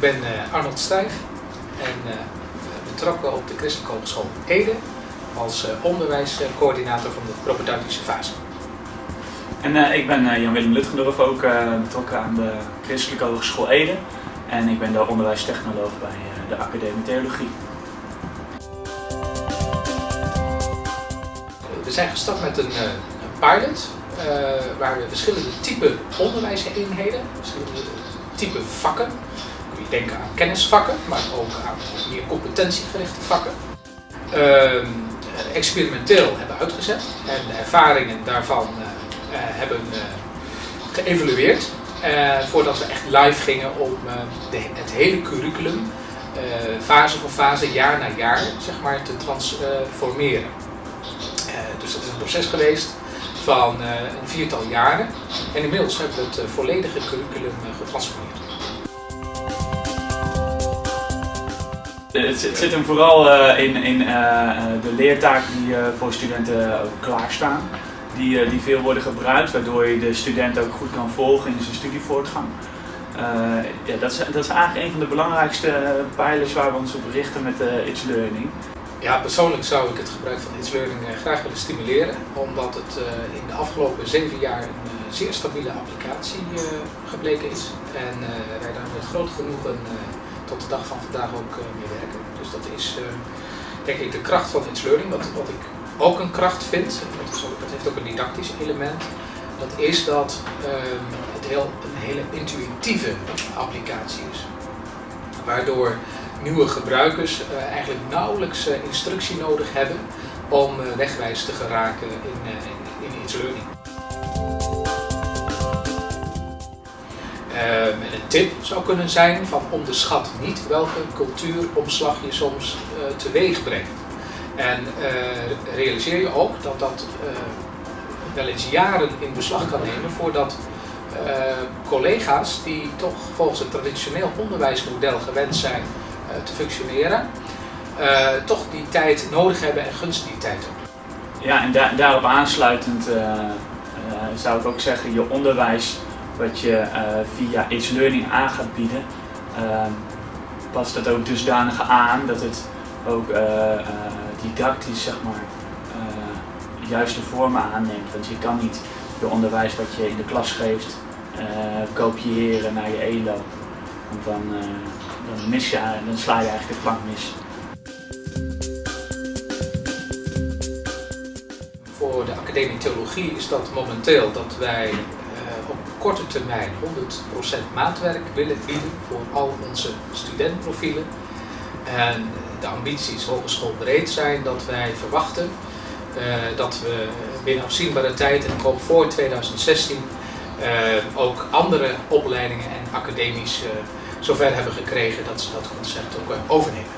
ben uh, Arnold Stijf en uh, betrokken op de Christelijke Hogeschool Ede als uh, onderwijscoördinator van de propedeutische fase. En ik ben Jan-Willem Lutgendorf, ook betrokken aan de Christelijke Hogeschool Ede. En ik ben de onderwijstechnoloog bij de Academie Theologie. We zijn gestart met een, een pilot waar we verschillende type onderwijseenheden, verschillende type vakken. Aan kennisvakken, maar ook aan meer competentiegerichte vakken. Uh, experimenteel hebben uitgezet en de ervaringen daarvan uh, uh, hebben uh, geëvalueerd. voordat we echt live gingen om het hele curriculum fase voor fase, jaar na jaar, zeg maar, te transformeren. dus dat is een proces geweest van een viertal jaren. En inmiddels hebben we het volledige curriculum getransformeerd. Het, zit hem vooral uh, in, in uh, de leertaken die uh, voor studenten klaarstaan. Die, die veel worden gebruikt, waardoor je de student ook goed kan volgen in zijn studievoortgang. ja, dat, is, dat is eigenlijk een van de belangrijkste pijlers waar we ons op richten met It's Learning. Ja, persoonlijk zou ik het gebruik van It's Learning graag willen stimuleren, omdat het in de afgelopen zeven jaar een zeer stabiele applicatie gebleken is. En wij daar met groot genoegen tot de dag van vandaag ook uh, mee werken. Dus dat is uh, denk ik de kracht van It's Learning. Wat, wat ik ook een kracht vind, dat, dat heeft ook een didactisch element, dat is dat uh, het heel, een hele intuïtieve applicatie is. Waardoor nieuwe gebruikers eigenlijk nauwelijks instructie nodig hebben om wegwijs te geraken in, in, in Learning. En een tip zou kunnen zijn van onderschat niet welke cultuuromslag je soms uh, teweeg brengt. En uh, realiseer je ook dat dat wel eens jaren in beslag kan nemen voordat collega's die toch volgens het traditioneel onderwijsmodel gewend zijn te functioneren, toch die tijd nodig hebben en gunst die tijd ook. Ja, en da daarop aansluitend zou ik ook zeggen, je onderwijs wat je uh, via It's Learning aan gaat bieden, uh, past dat ook dusdanig aan dat het ook uh, didactisch zeg maar, juiste vormen aanneemt. Want je kan niet je onderwijs wat je in de klas geeft kopiëren naar je ELO. Want dan, dan, mis je, dan sla je eigenlijk de plank mis. Voor de Academie Theologie is dat momenteel dat wij op korte termijn 100% maatwerk willen bieden voor al onze studentprofielen. En de ambities hogeschoolbreed zijn dat wij verwachten uh, dat we binnen afzienbare tijd, en ik voor 2016, uh, ook andere opleidingen en academies uh, zover hebben gekregen dat ze dat concept ook overnemen.